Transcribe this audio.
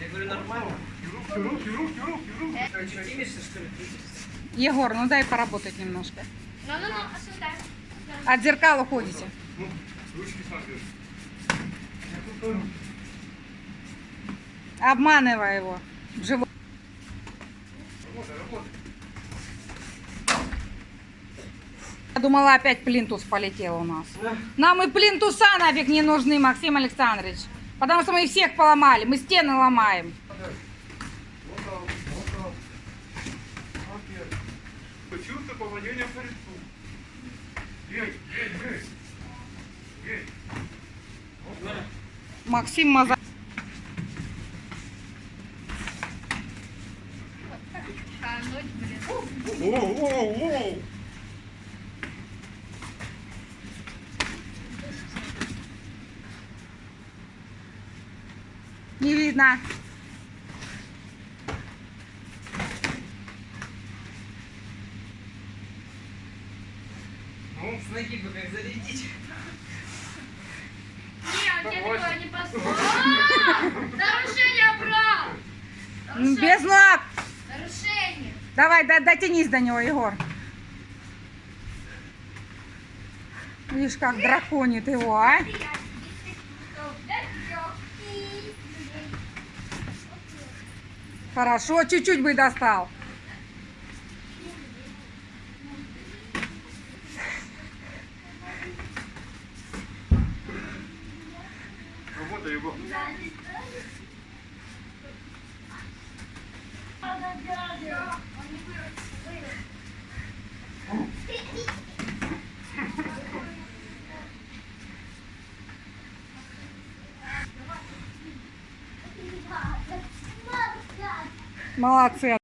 Я говорю, нормально. Имешься, что ли? Егор, ну дай поработать немножко. Ну, ну, ну, сюда. От зеркала уходите. Ну, ручки смотришь. Обманывай его. в живот. Работай, работай. Я думала, опять плинтус полетел у нас. Нам и плинтуса нафиг не нужны, Максим Александрович. Потому что мы всех поломали, мы стены ломаем. Чувство по лицу. Максим Маза... Кануть, блин. Воу, воу, Не видно. Ну, С ноги бы как зарядить. Не, он тебе такое не послушал. Нарушение прав! М, Без ног. Нарушение! Давай, до- дотянись до него, Егор. Видишь, как драконит его, а? Хорошо, чуть-чуть бы достал. работай его. Молодцы.